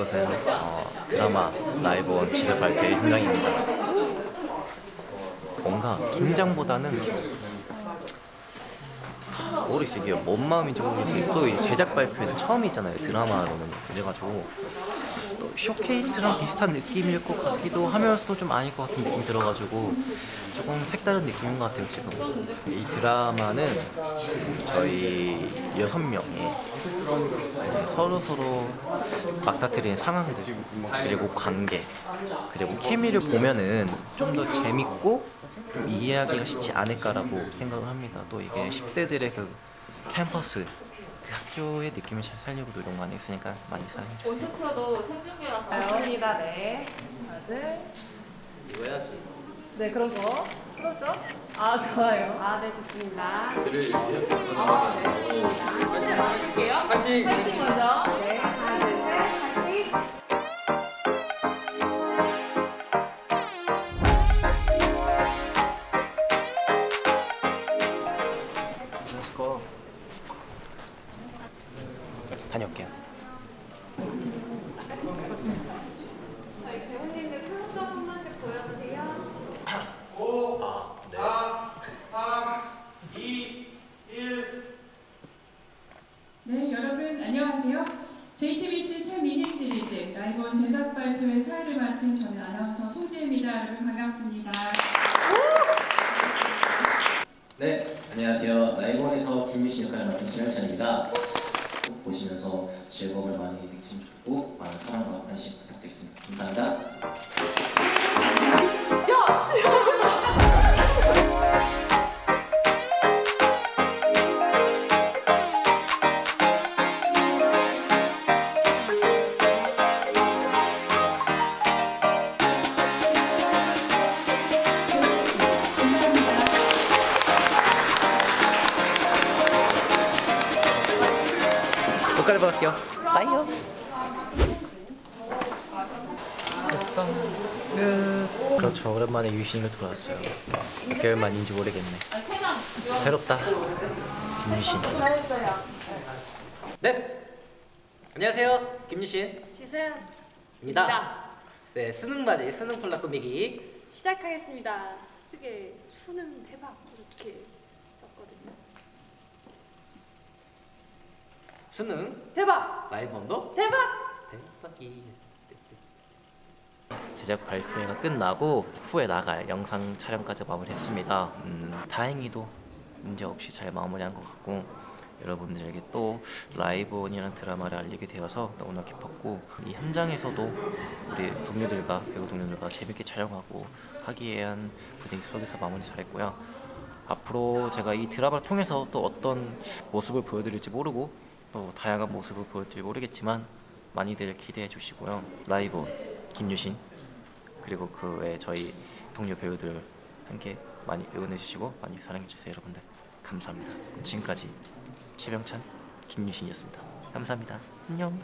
안녕하세요. 어, 드라마 라이브 원 지대 발표의 현장입니다. 뭔가 긴장보다는 하, 모르겠어요. 이게 뭔 마음인지 모르겠어요. 또이 제작 발표는 처음이잖아요. 드라마로는. 그래가지고 또 쇼케이스랑 비슷한 느낌일 것 같기도 하면서도 좀 아닐 것 같은 느낌이 들어가지고 조금 색다른 느낌인 것 같아요 지금. 이 드라마는 저희 여섯 명이 서로 서로 막다트리는 상황들 그리고 관계 그리고 케미를 보면은 좀 더 재밌고 좀 이해하기가 쉽지 않을까라고 생각을 합니다. 또 이게 10대들의 그 캠퍼스 그 학교의 느낌을 잘 살리고 노력 많이 했으니까 많이 사랑해주세요. 콘서트도 생중계라서 다영이다. 네. 하나 둘 이거 해야지. 네 그런 거. 풀었죠? 아 좋아요. 아 네 좋습니다. 할게요. 파이팅! 파이팅 먼저 JTBC 새 미니 시리즈 라이브 제작 발표의 사회를 맡은 저는 아나운서 송지혜입니다. 여러분 반갑습니다. 네, 안녕하세요. 라이벌에서 김미신 역할을 맡은 신현찬입니다. 꼭 보시면서 즐거움을 많이 느끼시면 좋고 많은 사랑과 관심 부탁드리겠습니다. 감사합니다. 옷 갈아입을게요. 빠이요. 그렇죠. 오랜만에 유신이가 돌아왔어요. 몇 개월 만인지 모르겠네. 새롭다. 김유신. 네. 안녕하세요. 김유신. 지수연입니다. 입니다. 네, 수능 맞이 수능 콜라 꾸미기. 시작하겠습니다. 크게 수능 대박 이렇게 썼거든요. 수능 대박! 라이브 원도 대박! 대박이. 제작 발표회가 끝나고 후에 나갈 영상 촬영까지 마무리했습니다. 음, 다행히도 문제 없이 잘 마무리한 것 같고 여러분들에게 또 라이브 온이라는 드라마를 알리게 되어서 너무나 기뻤고 이 현장에서도 우리 동료들과 배우 동료들과 재밌게 촬영하고 화기애애한 분위기 속에서 마무리 잘했고요. 앞으로 제가 이 드라마를 통해서 또 어떤 모습을 보여드릴지 모르고 또 다양한 모습을 보여드릴지 모르겠지만 많이들 기대해 주시고요. 라이브 김유신 그리고 그 외 저희 동료 배우들 함께 많이 응원해 주시고 많이 사랑해 주세요 여러분들. 감사합니다. 지금까지 최병찬 김유신이었습니다. 감사합니다. 안녕